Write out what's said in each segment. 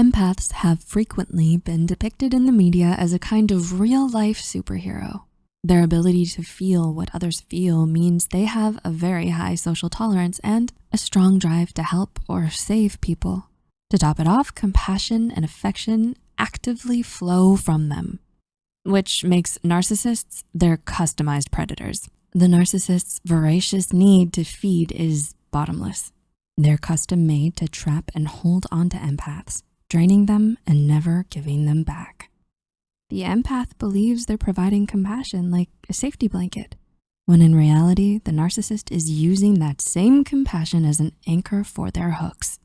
Empaths have frequently been depicted in the media as a kind of real life superhero. Their ability to feel what others feel means they have a very high social tolerance and a strong drive to help or save people. To top it off, compassion and affection actively flow from them, which makes narcissists their customized predators. The narcissist's voracious need to feed is bottomless. They're custom made to trap and hold on to empaths, draining them and never giving them back. The empath believes they're providing compassion like a safety blanket, when in reality, the narcissist is using that same compassion as an anchor for their hooks.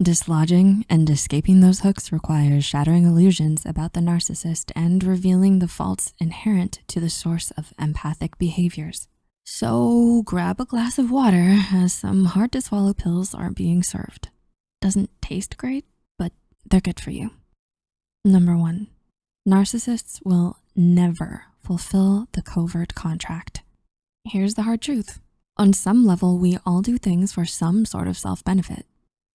Dislodging and escaping those hooks requires shattering illusions about the narcissist and revealing the faults inherent to the source of empathic behaviors. So grab a glass of water as some hard to swallow pills are being served. Doesn't taste great, they're good for you. Number one, narcissists will never fulfill the covert contract. Here's the hard truth. On some level, we all do things for some sort of self-benefit.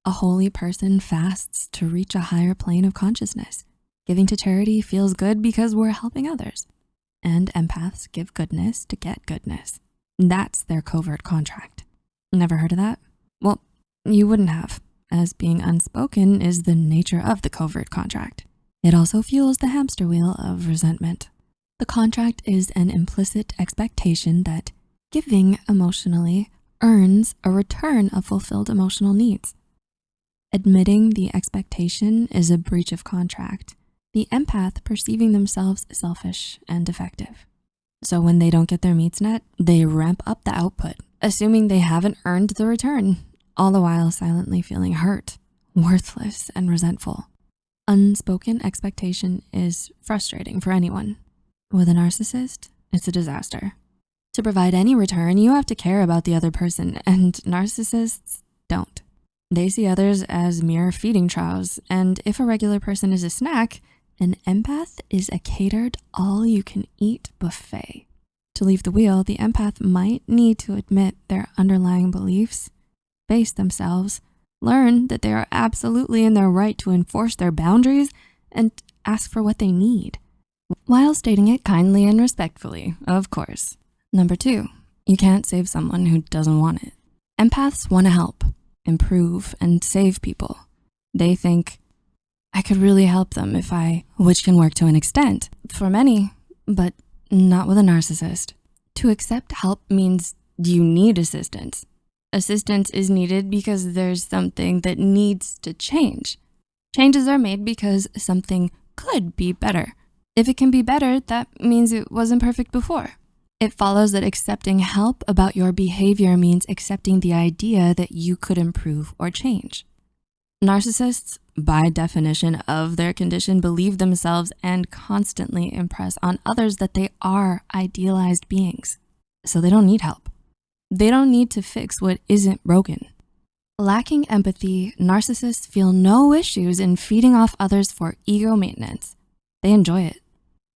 A holy person fasts to reach a higher plane of consciousness. Giving to charity feels good because we're helping others. And empaths give goodness to get goodness. That's their covert contract. Never heard of that? Well, you wouldn't have, as being unspoken is the nature of the covert contract. It also fuels the hamster wheel of resentment. The contract is an implicit expectation that giving emotionally earns a return of fulfilled emotional needs. Admitting the expectation is a breach of contract, the empath perceiving themselves selfish and defective. So when they don't get their needs met, they ramp up the output, assuming they haven't earned the return, all the while silently feeling hurt, worthless, and resentful. Unspoken expectation is frustrating for anyone. With a narcissist, it's a disaster. To provide any return, you have to care about the other person, and narcissists don't. They see others as mere feeding troughs, and if a regular person is a snack, an empath is a catered all-you-can-eat buffet. To leave the wheel, the empath might need to admit their underlying beliefs, face themselves, learn that they are absolutely in their right to enforce their boundaries, and ask for what they need, while stating it kindly and respectfully, of course. Number two, you can't save someone who doesn't want it. Empaths wanna help, improve, and save people. They think, I could really help them if I, which can work to an extent for many, but not with a narcissist. To accept help means you need assistance. Assistance is needed because there's something that needs to change. Changes are made because something could be better. If it can be better, that means it wasn't perfect before. It follows that accepting help about your behavior means accepting the idea that you could improve or change. Narcissists, by definition of their condition, believe themselves and constantly impress on others that they are idealized beings. So they don't need help. They don't need to fix what isn't broken. Lacking empathy, narcissists feel no issues in feeding off others for ego maintenance. They enjoy it.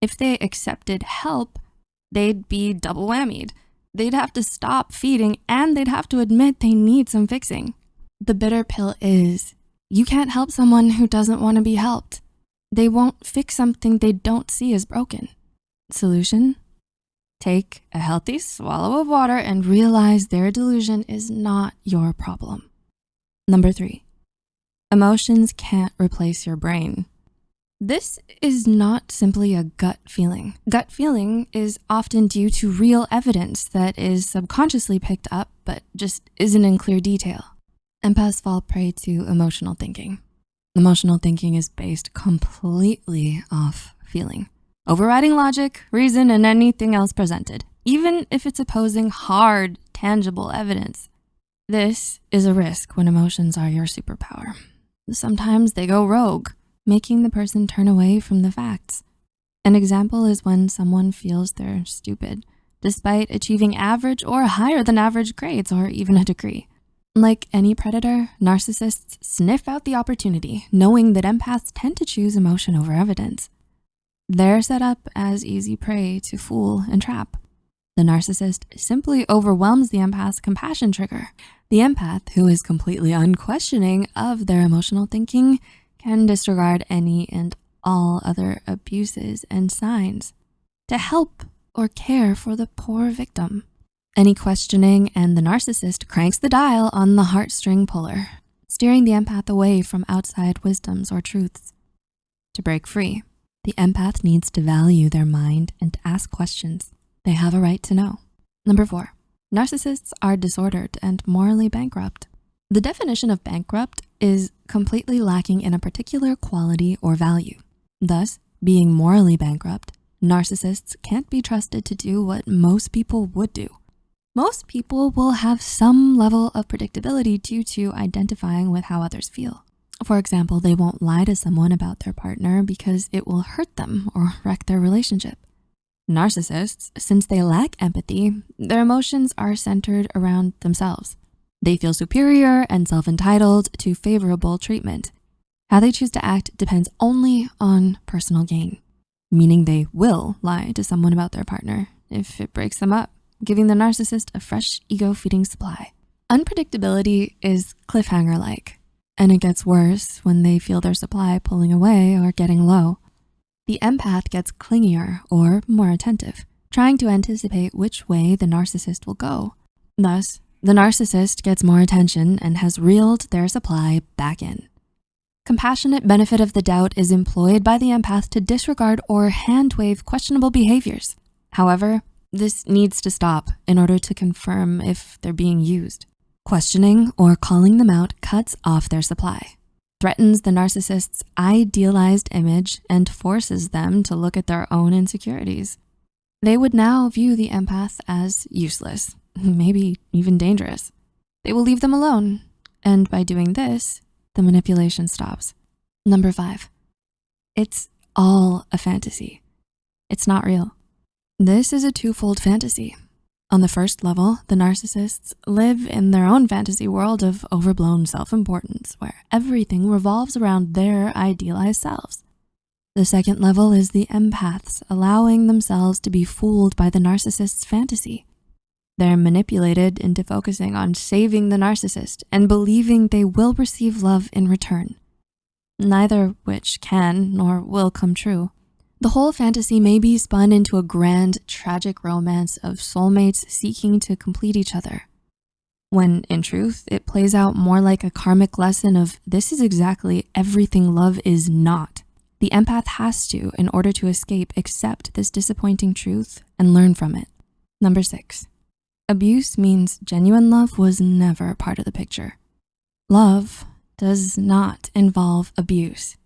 If they accepted help, they'd be double whammied. They'd have to stop feeding and they'd have to admit they need some fixing. The bitter pill is you can't help someone who doesn't wanna be helped. They won't fix something they don't see as broken. Solution? Take a healthy swallow of water and realize their delusion is not your problem. Number three, emotions can't replace your brain. This is not simply a gut feeling. Gut feeling is often due to real evidence that is subconsciously picked up, but just isn't in clear detail. Empaths fall prey to emotional thinking. Emotional thinking is based completely off feeling, overriding logic, reason, and anything else presented, even if it's opposing hard, tangible evidence. This is a risk when emotions are your superpower. Sometimes they go rogue, making the person turn away from the facts. An example is when someone feels they're stupid, despite achieving average or higher than average grades or even a degree. Like any predator, narcissists sniff out the opportunity, knowing that empaths tend to choose emotion over evidence. They're set up as easy prey to fool and trap. The narcissist simply overwhelms the empath's compassion trigger. The empath, who is completely unquestioning of their emotional thinking, can disregard any and all other abuses and signs to help or care for the poor victim. Any questioning and the narcissist cranks the dial on the heartstring puller, steering the empath away from outside wisdoms or truths. To break free, the empath needs to value their mind and ask questions they have a right to know. Number four, narcissists are disordered and morally bankrupt. The definition of bankrupt is completely lacking in a particular quality or value. Thus, being morally bankrupt, narcissists can't be trusted to do what most people would do. Most people will have some level of predictability due to identifying with how others feel. For example, they won't lie to someone about their partner because it will hurt them or wreck their relationship. Narcissists, since they lack empathy, their emotions are centered around themselves. They feel superior and self-entitled to favorable treatment. How they choose to act depends only on personal gain, meaning they will lie to someone about their partner if it breaks them up, giving the narcissist a fresh ego-feeding supply. Unpredictability is cliffhanger-like, and it gets worse when they feel their supply pulling away or getting low. The empath gets clingier or more attentive, trying to anticipate which way the narcissist will go. Thus, the narcissist gets more attention and has reeled their supply back in. Compassionate benefit of the doubt is employed by the empath to disregard or hand wave questionable behaviors. However, this needs to stop in order to confirm if they're being used. Questioning or calling them out cuts off their supply, threatens the narcissist's idealized image and forces them to look at their own insecurities. They would now view the empath as useless maybe even dangerous. They will leave them alone. And by doing this, the manipulation stops. Number five, it's all a fantasy. It's not real. This is a twofold fantasy. On the first level, the narcissists live in their own fantasy world of overblown self-importance where everything revolves around their idealized selves. The second level is the empaths allowing themselves to be fooled by the narcissist's fantasy. They're manipulated into focusing on saving the narcissist and believing they will receive love in return, neither which can nor will come true. The whole fantasy may be spun into a grand, tragic romance of soulmates seeking to complete each other. When in truth, it plays out more like a karmic lesson of this is exactly everything love is not. The empath has to, in order to escape, accept this disappointing truth and learn from it. Number six, Abuse means genuine love was never part of the picture. Love does not involve abuse.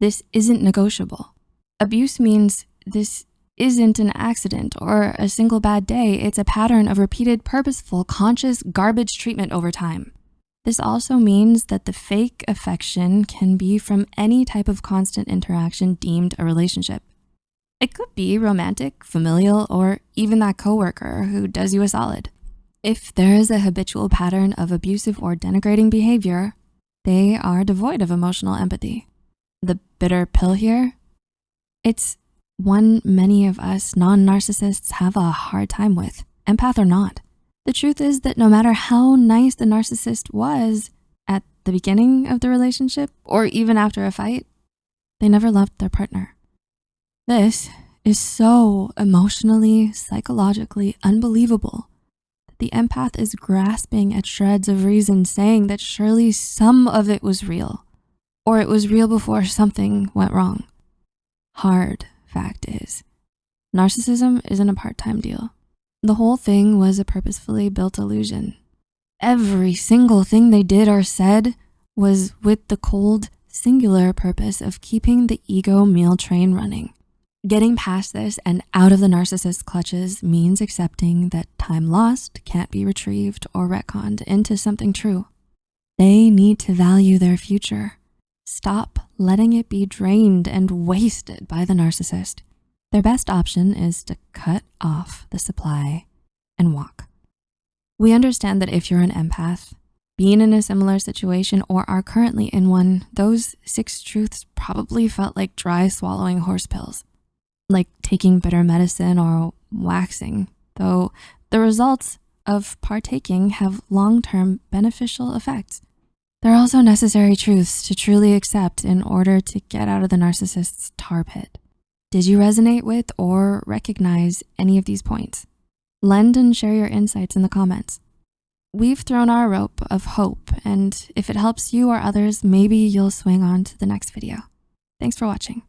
This isn't negotiable. Abuse means this isn't an accident or a single bad day. It's a pattern of repeated, purposeful, conscious garbage treatment over time. This also means that the fake affection can be from any type of constant interaction deemed a relationship. It could be romantic, familial, or even that coworker who does you a solid. If there is a habitual pattern of abusive or denigrating behavior, they are devoid of emotional empathy. The bitter pill here, it's one many of us non-narcissists have a hard time with, empath or not. The truth is that no matter how nice the narcissist was at the beginning of the relationship or even after a fight, they never loved their partner. This is so emotionally, psychologically unbelievable. That the empath is grasping at shreds of reason saying that surely some of it was real or it was real before something went wrong. Hard fact is, narcissism isn't a part-time deal. The whole thing was a purposefully built illusion. Every single thing they did or said was with the cold, singular purpose of keeping the ego meal train running. Getting past this and out of the narcissist's clutches means accepting that time lost can't be retrieved or retconned into something true. They need to value their future. Stop letting it be drained and wasted by the narcissist. Their best option is to cut off the supply and walk. We understand that if you're an empath, being in a similar situation or are currently in one, those six truths probably felt like dry swallowing horse pills like taking bitter medicine or waxing, though the results of partaking have long-term beneficial effects. There are also necessary truths to truly accept in order to get out of the narcissist's tar pit. Did you resonate with or recognize any of these points? Lend and share your insights in the comments. We've thrown our rope of hope, and if it helps you or others, maybe you'll swing on to the next video. Thanks for watching.